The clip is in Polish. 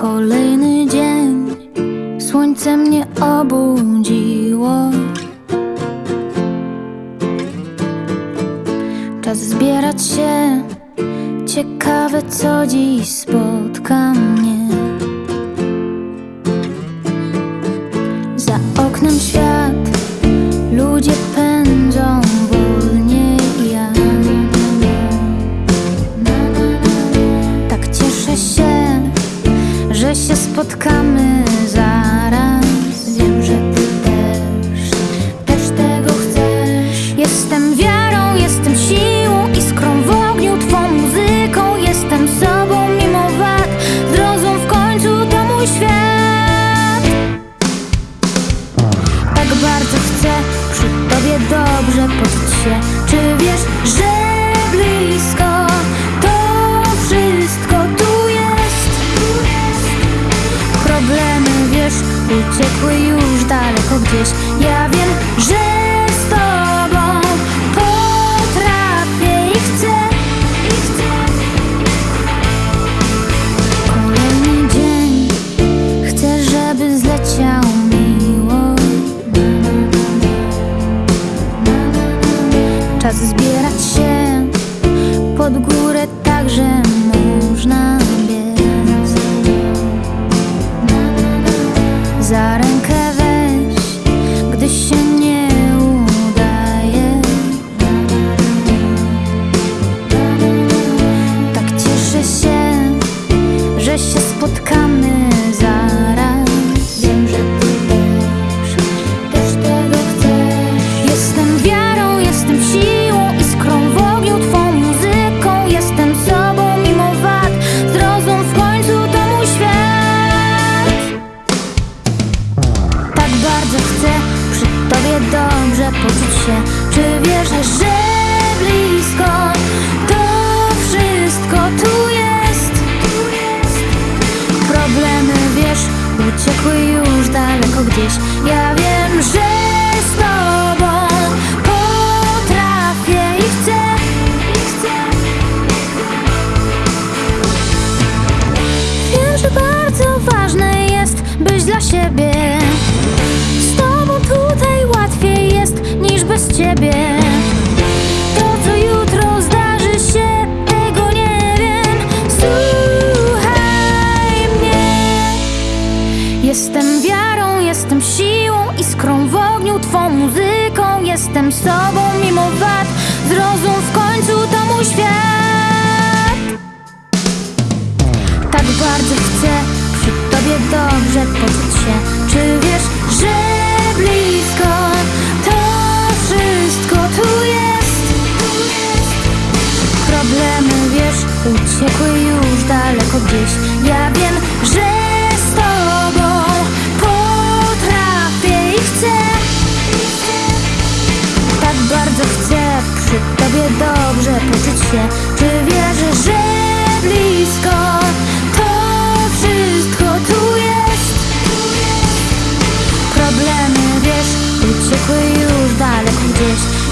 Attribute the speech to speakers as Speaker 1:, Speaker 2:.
Speaker 1: Kolejny dzień. Słońce mnie obudziło. Czas zbierać się. Ciekawe co dziś spotka mnie spotkamy zaraz. Wiem, że ty też, też tego chcesz. Jestem wiarą, jestem siłą, iskrą w ogniu, twą muzyką. Jestem sobą mimo wad, zrozum w końcu to mój świat. Tak bardzo chcę przy tobie dobrze poczuć się. Uciekły już daleko gdzieś. Ja wiem, że siebie. Z tobą tutaj łatwiej jest niż bez ciebie. To, co jutro zdarzy się, tego nie wiem. Słuchaj mnie. Jestem wiarą, jestem siłą, iskrą w ogniu, twą muzyką. Jestem sobą mimo wad. Zrozum w końcu to mój świat. się. Czy wierzysz, że blisko To wszystko tu jest? Problemy wiesz Uciekły już daleko gdzieś.